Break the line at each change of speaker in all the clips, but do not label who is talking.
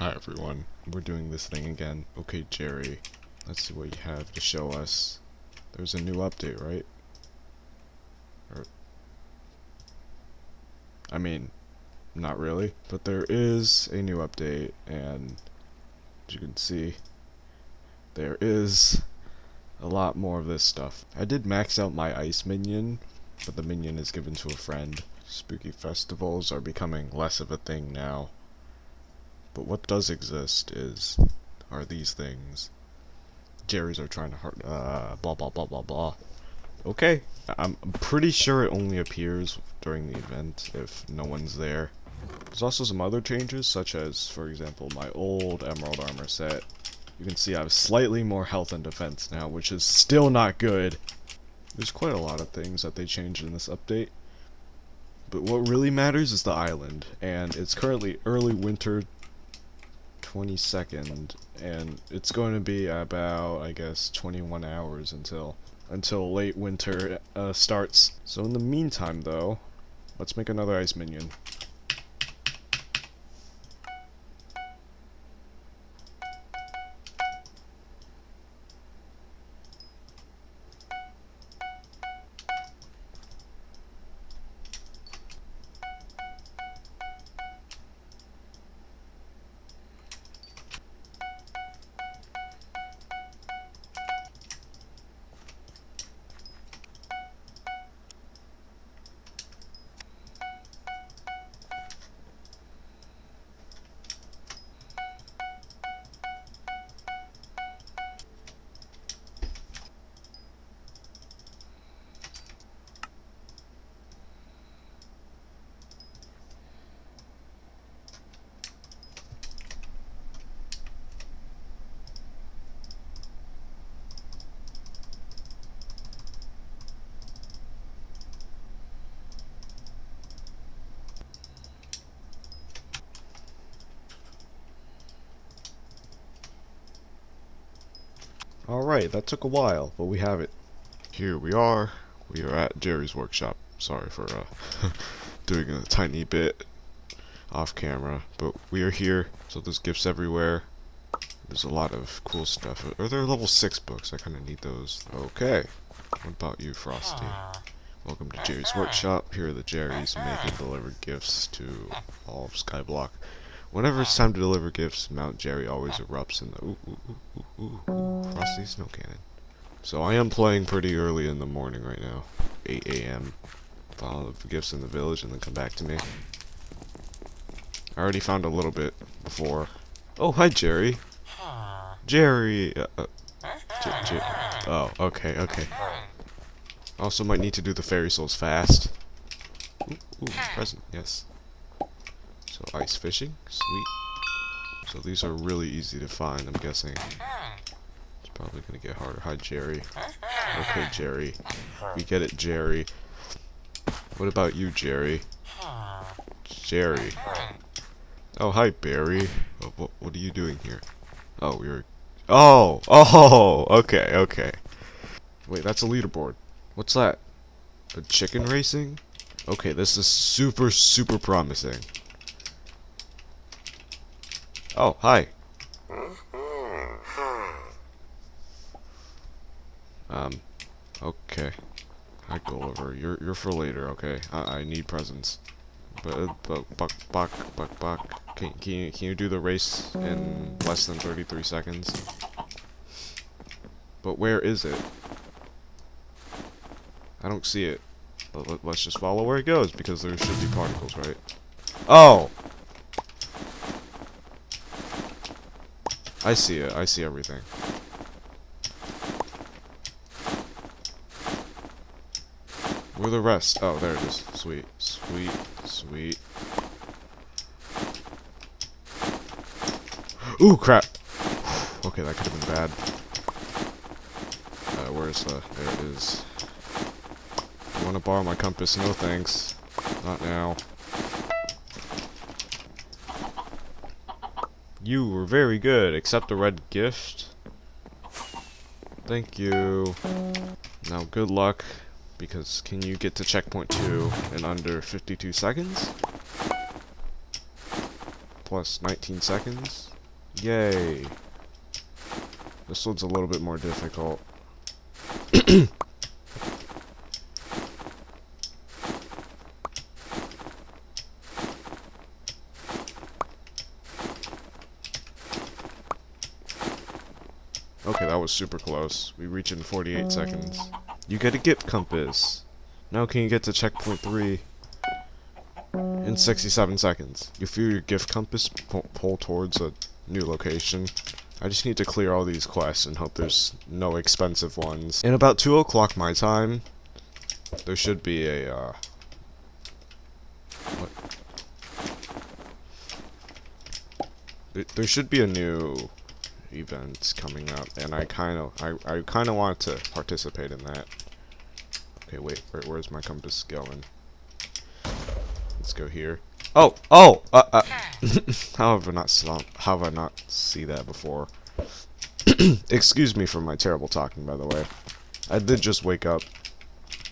Hi everyone, we're doing this thing again. Okay Jerry, let's see what you have to show us. There's a new update, right? Or, I mean, not really, but there is a new update and as you can see, there is a lot more of this stuff. I did max out my ice minion, but the minion is given to a friend. Spooky festivals are becoming less of a thing now. But what does exist is, are these things. Jerry's are trying to hurt, uh, blah blah blah blah blah. Okay, I'm pretty sure it only appears during the event if no one's there. There's also some other changes, such as, for example, my old Emerald Armor set you can see I have slightly more health and defense now, which is still not good. There's quite a lot of things that they changed in this update. But what really matters is the island, and it's currently early winter 22nd, and it's going to be about, I guess, 21 hours until until late winter uh, starts. So in the meantime, though, let's make another ice minion. Alright, that took a while, but we have it. Here we are. We are at Jerry's workshop. Sorry for uh, doing a tiny bit off camera, but we are here, so there's gifts everywhere. There's a lot of cool stuff. Are there level 6 books? I kind of need those. Okay. What about you, Frosty? Welcome to Jerry's Workshop. Here are the Jerrys making and deliver gifts to all of Skyblock. Whenever it's time to deliver gifts, Mount Jerry always erupts in the ooh, ooh, ooh, ooh, ooh, frosty snow cannon. So I am playing pretty early in the morning right now, 8 a.m. Follow the gifts in the village and then come back to me. I already found a little bit before. Oh, hi Jerry. Jerry. Uh, uh, oh, okay, okay. Also might need to do the fairy souls fast. Ooh, ooh present, yes. So ice fishing, sweet. So these are really easy to find, I'm guessing. It's probably gonna get harder. Hi, Jerry. Okay, Jerry. We get it, Jerry. What about you, Jerry? Jerry. Oh, hi, Barry. Oh, what, what are you doing here? Oh, we are... Oh! Oh! Okay, okay. Wait, that's a leaderboard. What's that? A chicken racing? Okay, this is super, super promising. Oh, hi. Um, okay. I go over. You're you're for later, okay? I I need presents. But but buck buck buck buck. Can can you can you do the race in less than 33 seconds? But where is it? I don't see it. But let, let's just follow where it goes because there should be particles, right? Oh. I see it. I see everything. Where the rest? Oh, there it is. Sweet. Sweet. Sweet. Ooh, crap! okay, that could have been bad. Uh, where's the... There it is. You want to borrow my compass? No thanks. Not now. You were very good. Accept the red gift. Thank you. Now, good luck, because can you get to checkpoint 2 in under 52 seconds? plus 19 seconds. Yay. This one's a little bit more difficult. Okay, that was super close. We reach in 48 seconds. You get a gift compass. Now can you get to checkpoint 3 in 67 seconds? You feel your gift compass pull, pull towards a new location. I just need to clear all these quests and hope there's no expensive ones. In about 2 o'clock my time, there should be a, uh... What? There should be a new event coming up, and I kind of, I, I kind of want to participate in that. Okay, wait, where, where's my compass going? Let's go here. Oh, oh, uh, uh. how have I not saw, how have I not see that before? Excuse me for my terrible talking, by the way. I did just wake up,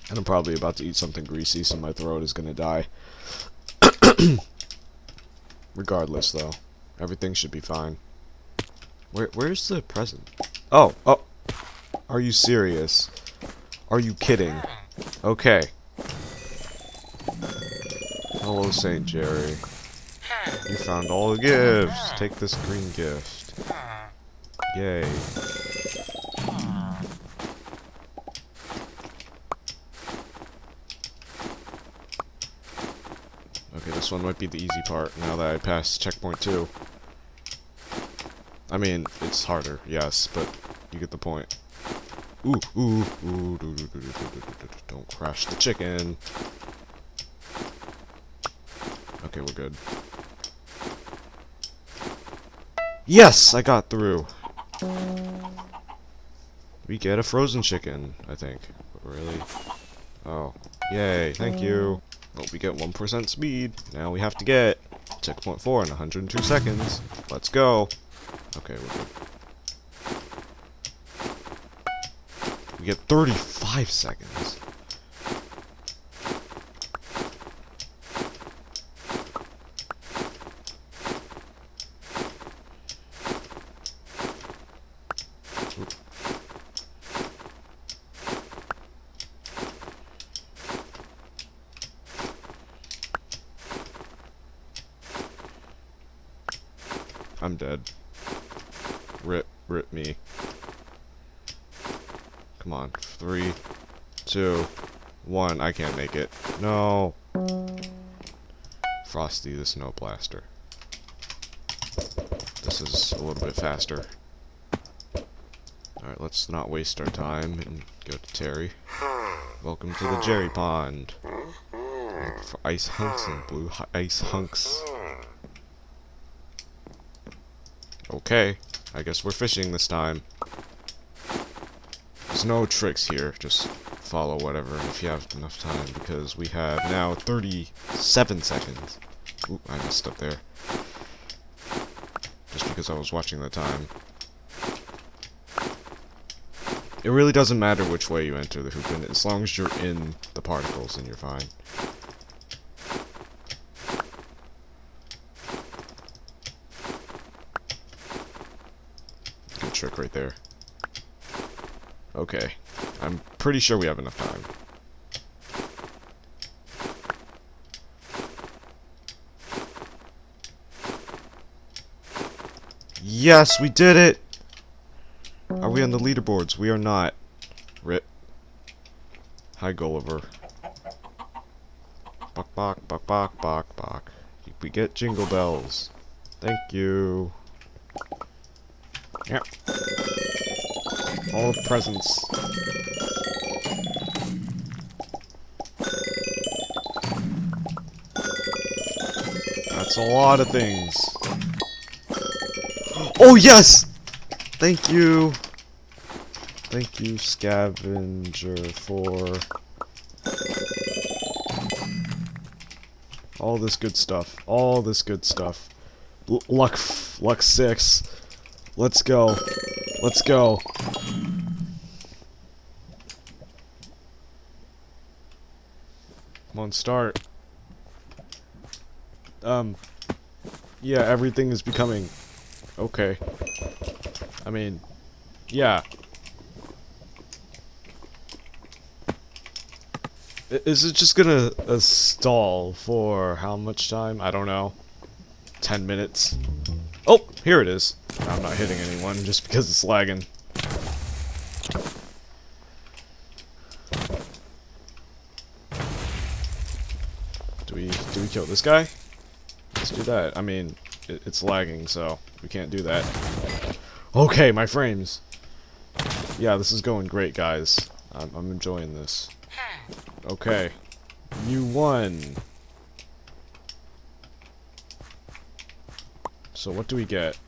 and I'm probably about to eat something greasy, so my throat is gonna die. Regardless, though, everything should be fine. Where, where's the present? Oh, oh, are you serious? Are you kidding? Okay. Hello, St. Jerry. You found all the gifts. Take this green gift. Yay. Okay, this one might be the easy part now that I passed checkpoint 2. I mean, it's harder, yes, but you get the point. Ooh, ooh, ooh, doo, doo, doo, don't crash the chicken. Okay, we're good. Yes, I got through. We get a frozen chicken, I think. Really? Oh, yay, thank you. Well, we get 1% speed. Now we have to get checkpoint 4 in 102 seconds. Let's go. Okay. We get 35 seconds. I'm dead. Rip, me. Come on. Three, two, one. I can't make it. No. Frosty the Snow Blaster. This is a little bit faster. Alright, let's not waste our time and go to Terry. Welcome to the Jerry Pond. For ice hunks and blue ice hunks. Okay, I guess we're fishing this time. There's no tricks here, just follow whatever if you have enough time, because we have now 37 seconds. Ooh, I messed up there. Just because I was watching the time. It really doesn't matter which way you enter the hoop, as long as you're in the particles, then you're fine. Trick right there. Okay. I'm pretty sure we have enough time. Yes, we did it! Are we on the leaderboards? We are not. Rip. Hi, Gulliver. Bok bok, bok bok, bok bok. We get jingle bells. Thank you. Yep. All the presents. That's a lot of things. Oh, yes! Thank you. Thank you, Scavenger, for all this good stuff. All this good stuff. L luck, luck six. Let's go. Let's go. Come on, start. Um. Yeah, everything is becoming... Okay. I mean, yeah. Is it just gonna uh, stall for how much time? I don't know. 10 minutes. Oh, here it is. I'm not hitting anyone just because it's lagging. Do we do we kill this guy? Let's do that. I mean, it, it's lagging, so we can't do that. Okay, my frames. Yeah, this is going great, guys. I'm, I'm enjoying this. Okay. You won. So what do we get?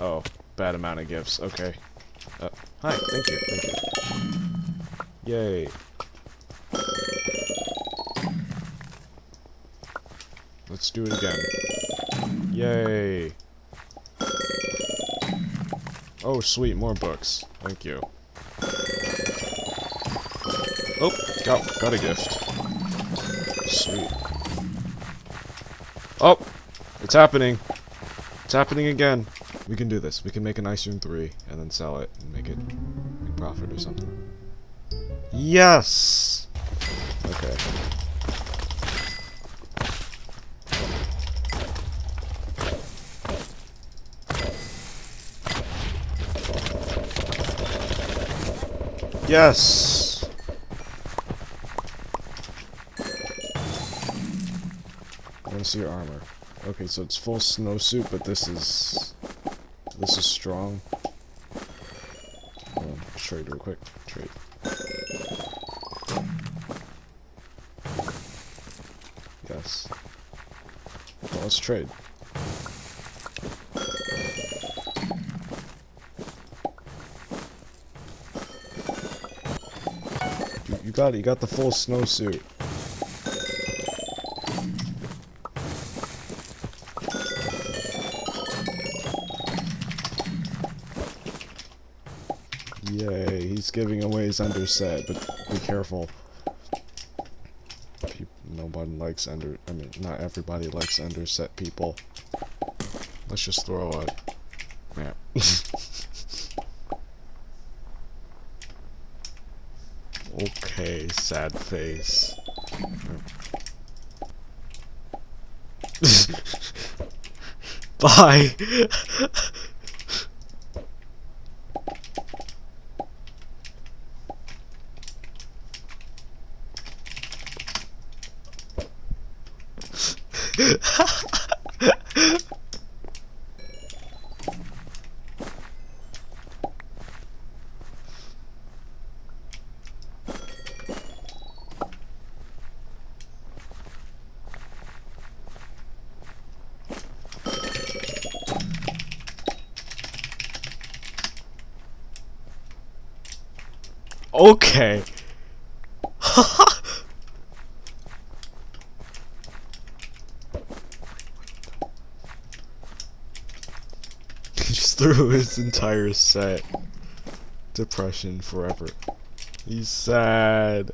Oh, bad amount of gifts. Okay. Uh, hi, thank you, thank you. Yay. Let's do it again. Yay. Oh, sweet, more books. Thank you. Oh, got, got a gift. Sweet. Oh, it's happening. It's happening again. We can do this. We can make an Ice Room 3 and then sell it and make it make profit or something. Yes! Okay. Yes! I want to see your armor. Okay, so it's full snowsuit, but this is... This is strong. Um, On, trade real quick. Trade. Yes. Well, let's trade. You, you got it. You got the full snowsuit. Giving away his underset, but be careful. Nobody likes under. I mean, not everybody likes underset people. Let's just throw a map. okay, sad face. Bye. Okay. threw his entire set. Depression forever. He's sad.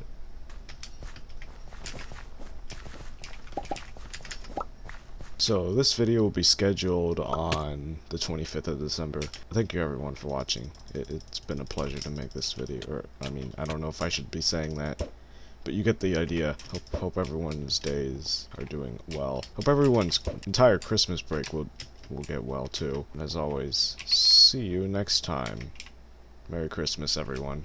So this video will be scheduled on the 25th of December. Thank you everyone for watching. It, has been a pleasure to make this video. Or I mean, I don't know if I should be saying that, but you get the idea. Hope, hope everyone's days are doing well. Hope everyone's entire Christmas break will will get well too. As always, see you next time. Merry Christmas, everyone.